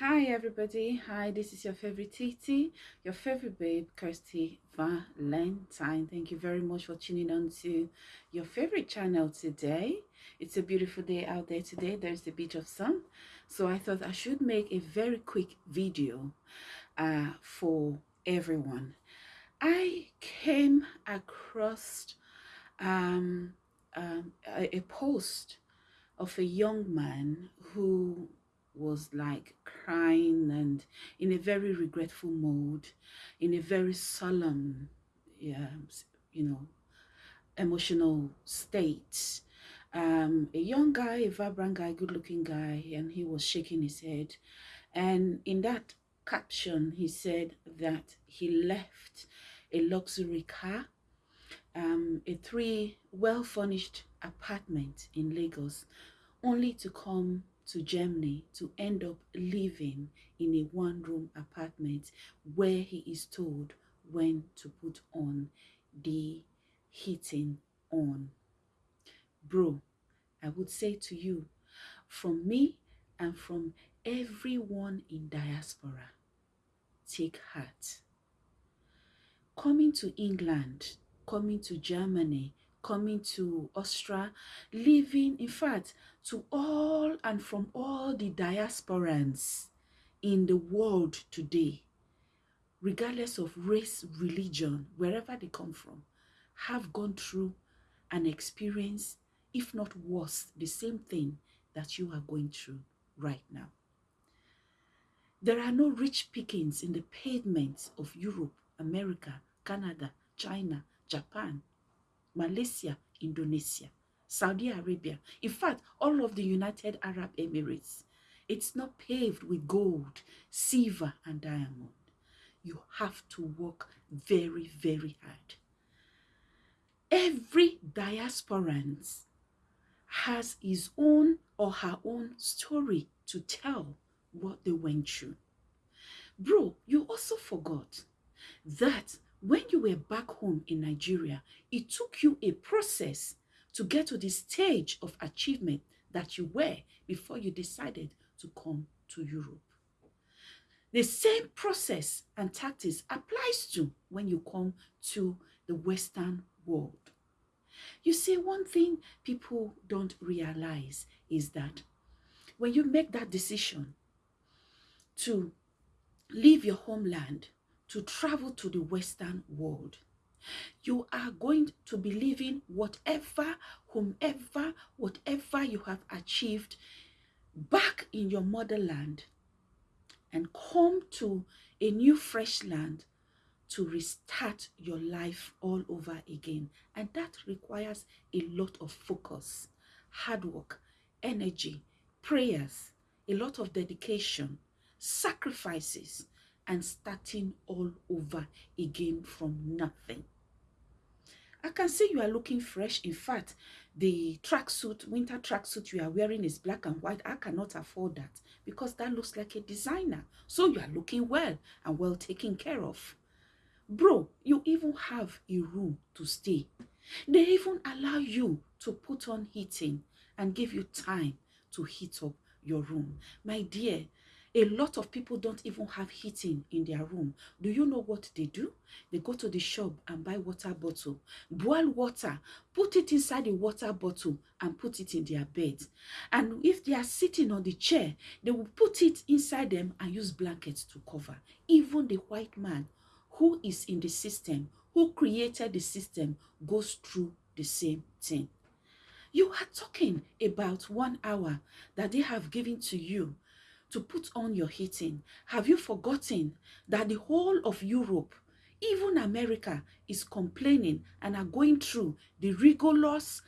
Hi everybody, hi, this is your favorite Titi, your favorite babe, Kirsty Valentine. Thank you very much for tuning on to your favorite channel today. It's a beautiful day out there today. There's a bit of sun. So I thought I should make a very quick video uh, for everyone. I came across um, um, a, a post of a young man who was like crying and in a very regretful mode, in a very solemn, yeah, you know, emotional state. Um, a young guy, a vibrant guy, good looking guy, and he was shaking his head. And in that caption, he said that he left a luxury car, um, a three well-furnished apartment in Lagos, only to come to Germany to end up living in a one-room apartment where he is told when to put on the heating on. Bro, I would say to you, from me and from everyone in diaspora, take heart. Coming to England, coming to Germany, coming to Austria, living, in fact, to all and from all the diasporans in the world today, regardless of race, religion, wherever they come from, have gone through an experience, if not worse, the same thing that you are going through right now. There are no rich pickings in the pavements of Europe, America, Canada, China, Japan, Malaysia, Indonesia, Saudi Arabia. In fact, all of the United Arab Emirates. It's not paved with gold, silver, and diamond. You have to work very, very hard. Every diasporan has his own or her own story to tell what they went through. Bro, you also forgot that when you were back home in Nigeria, it took you a process to get to the stage of achievement that you were before you decided to come to Europe. The same process and tactics applies to when you come to the Western world. You see, one thing people don't realize is that when you make that decision to leave your homeland to travel to the Western world. You are going to be living whatever, whomever, whatever you have achieved back in your motherland and come to a new fresh land to restart your life all over again. And that requires a lot of focus, hard work, energy, prayers, a lot of dedication, sacrifices, and starting all over again from nothing. I can see you are looking fresh. In fact, the tracksuit, winter tracksuit you are wearing is black and white. I cannot afford that because that looks like a designer. So you are looking well and well taken care of. Bro, you even have a room to stay. They even allow you to put on heating and give you time to heat up your room. My dear, a lot of people don't even have heating in their room. Do you know what they do? They go to the shop and buy water bottle, boil water, put it inside the water bottle and put it in their bed. And if they are sitting on the chair, they will put it inside them and use blankets to cover. Even the white man who is in the system, who created the system, goes through the same thing. You are talking about one hour that they have given to you to put on your heating? Have you forgotten that the whole of Europe, even America, is complaining and are going through the rigorous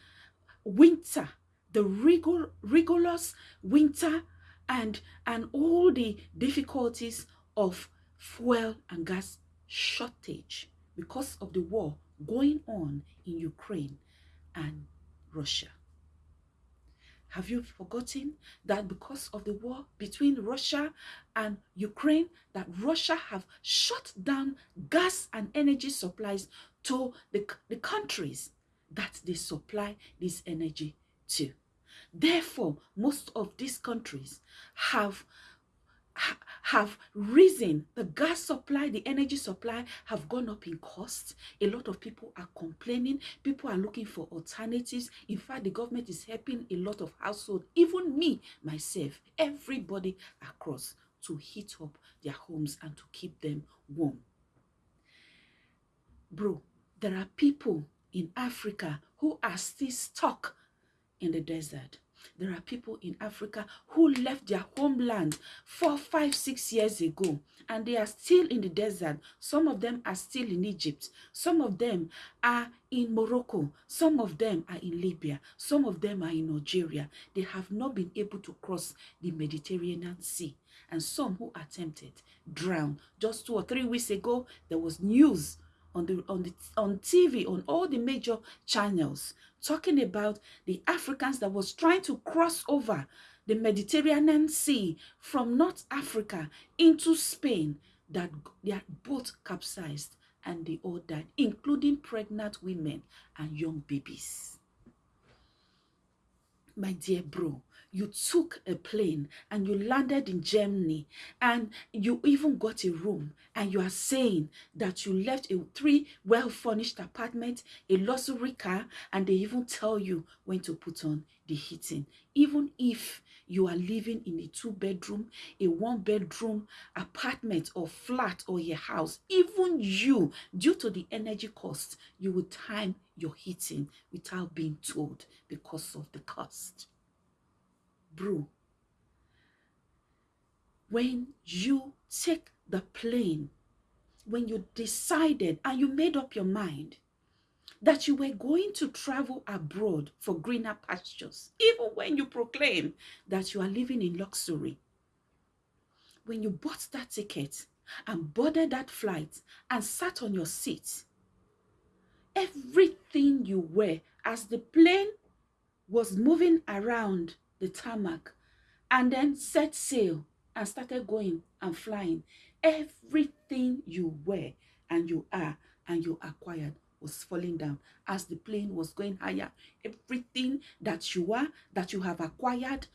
winter, the rigor, rigorous winter and, and all the difficulties of fuel and gas shortage because of the war going on in Ukraine and Russia. Have you forgotten that because of the war between Russia and Ukraine, that Russia have shut down gas and energy supplies to the, the countries that they supply this energy to. Therefore, most of these countries have have risen. The gas supply, the energy supply have gone up in cost. A lot of people are complaining. People are looking for alternatives. In fact, the government is helping a lot of households, even me, myself, everybody across to heat up their homes and to keep them warm. Bro, there are people in Africa who are still stuck in the desert. There are people in Africa who left their homeland four, five, six years ago, and they are still in the desert. Some of them are still in Egypt. Some of them are in Morocco. Some of them are in Libya. Some of them are in Algeria. They have not been able to cross the Mediterranean Sea. And some who attempted drowned. Just two or three weeks ago, there was news on the on the on TV on all the major channels talking about the Africans that was trying to cross over the Mediterranean Sea from North Africa into Spain that their boat capsized and they all died, including pregnant women and young babies. My dear bro, you took a plane and you landed in Germany and you even got a room and you are saying that you left a three well-furnished apartment, a luxury car, and they even tell you when to put on the heating. Even if you are living in a two-bedroom, a one-bedroom apartment or flat or a house, even you, due to the energy cost, you will time your heating without being told because of the cost bro, when you take the plane, when you decided and you made up your mind that you were going to travel abroad for greener pastures, even when you proclaim that you are living in luxury, when you bought that ticket and boarded that flight and sat on your seat, everything you were as the plane was moving around the tarmac and then set sail and started going and flying. Everything you were and you are and you acquired was falling down as the plane was going higher. Everything that you are, that you have acquired,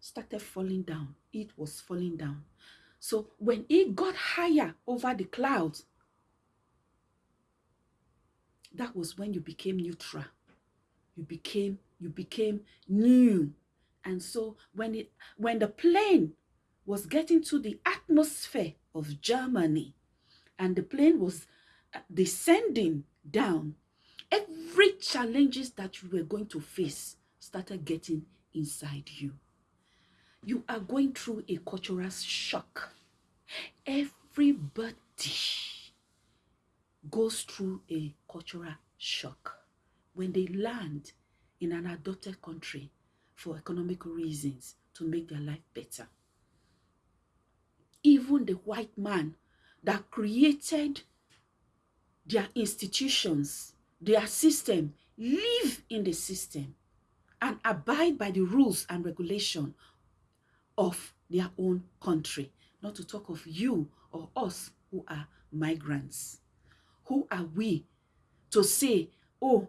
started falling down. It was falling down. So when it got higher over the clouds, that was when you became neutral. You became, you became new. And so when it when the plane was getting to the atmosphere of Germany and the plane was uh, descending down, every challenges that you were going to face started getting inside you. You are going through a cultural shock. Everybody goes through a cultural shock when they land in an adopted country for economic reasons to make their life better. Even the white man that created their institutions, their system, live in the system and abide by the rules and regulation of their own country. Not to talk of you or us who are migrants. Who are we to say, oh,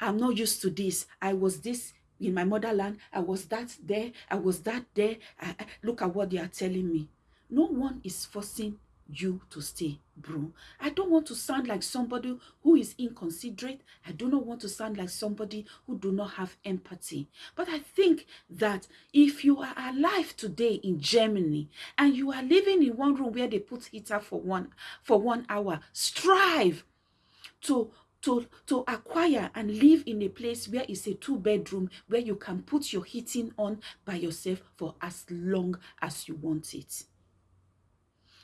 I'm not used to this. I was this in my motherland. I was that there. I was that there. I, I, look at what they are telling me. No one is forcing you to stay, bro. I don't want to sound like somebody who is inconsiderate. I do not want to sound like somebody who do not have empathy. But I think that if you are alive today in Germany and you are living in one room where they put heater for one for one hour, strive to to, to acquire and live in a place where it's a two bedroom where you can put your heating on by yourself for as long as you want it.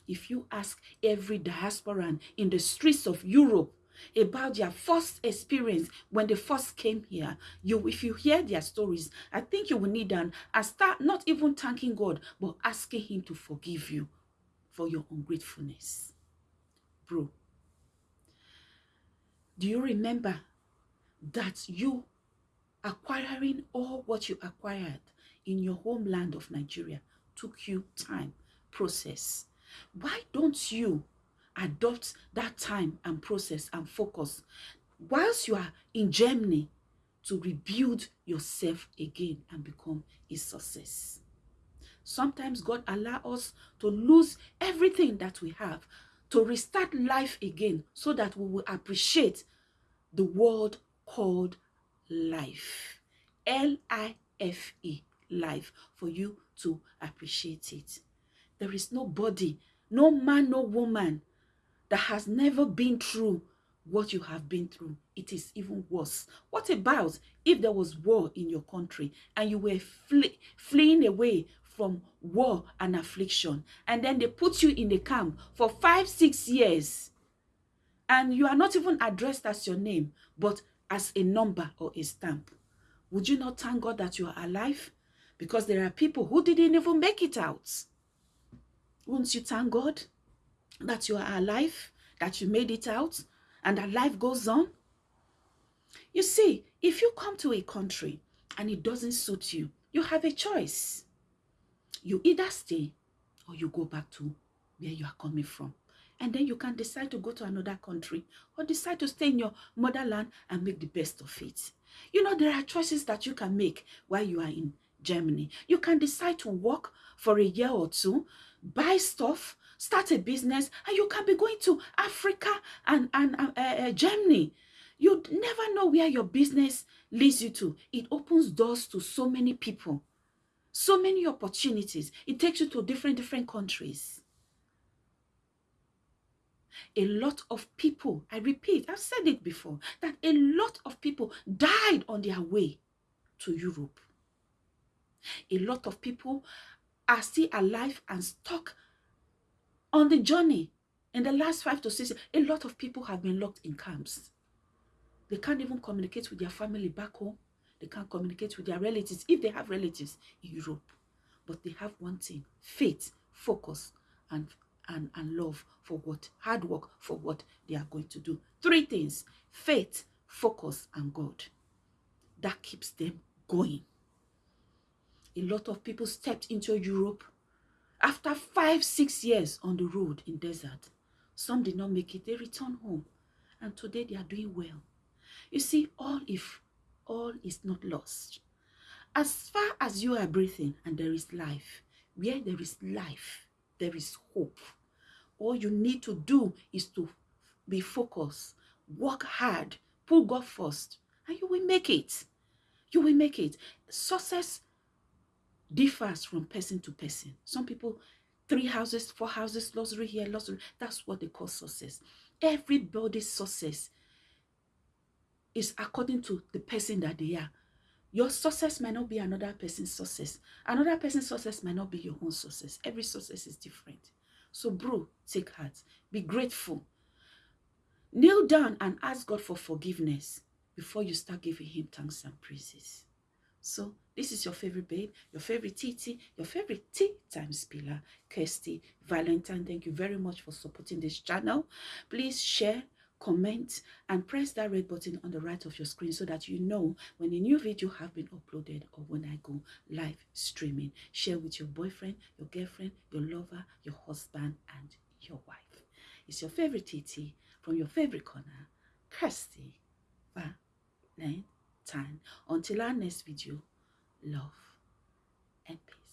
If you ask every diasporan in the streets of Europe about their first experience when they first came here, you if you hear their stories, I think you will need an and start not even thanking God, but asking him to forgive you for your ungratefulness. Bro, do you remember that you acquiring all what you acquired in your homeland of Nigeria took you time, process? Why don't you adopt that time and process and focus whilst you are in Germany to rebuild yourself again and become a success? Sometimes God allow us to lose everything that we have to restart life again so that we will appreciate the word called life. L-I-F-E, life, for you to appreciate it. There is nobody, no man, no woman that has never been through what you have been through. It is even worse. What about if there was war in your country and you were flee fleeing away from war and affliction and then they put you in the camp for five, six years and you are not even addressed as your name but as a number or a stamp? Would you not thank God that you are alive? Because there are people who didn't even make it out. Won't you thank God that you are alive, that you made it out, and that life goes on? You see, if you come to a country and it doesn't suit you, you have a choice. You either stay or you go back to where you are coming from. And then you can decide to go to another country or decide to stay in your motherland and make the best of it. You know, there are choices that you can make while you are in Germany. You can decide to work for a year or two, buy stuff, start a business, and you can be going to Africa and, and uh, uh, Germany. You never know where your business leads you to. It opens doors to so many people, so many opportunities. It takes you to different, different countries. A lot of people, I repeat, I've said it before, that a lot of people died on their way to Europe. A lot of people are still alive and stuck on the journey. In the last five to six a lot of people have been locked in camps. They can't even communicate with their family back home. They can't communicate with their relatives, if they have relatives in Europe. But they have one thing, faith, focus, and, and, and love for what, hard work for what they are going to do. Three things, faith, focus, and God. That keeps them going. A lot of people stepped into Europe after five, six years on the road in desert. Some did not make it. They returned home. And today they are doing well. You see, all if all is not lost. As far as you are breathing and there is life, where there is life, there is hope. All you need to do is to be focused, work hard, put God first, and you will make it. You will make it. Success differs from person to person. Some people, three houses, four houses, luxury here, luxury. That's what they call success. Everybody's success is according to the person that they are. Your success might not be another person's success. Another person's success might not be your own success. Every success is different. So, bro, take heart. Be grateful. Kneel down and ask God for forgiveness before you start giving him thanks and praises. So, this is your favorite babe, your favorite Titi, your favorite tea time spiller, Kirsty Valentine. Thank you very much for supporting this channel. Please share, comment, and press that red button on the right of your screen so that you know when a new video have been uploaded or when I go live streaming. Share with your boyfriend, your girlfriend, your lover, your husband, and your wife. It's your favorite Titi from your favorite corner, Kirsty Valentine. Until our next video, love and peace.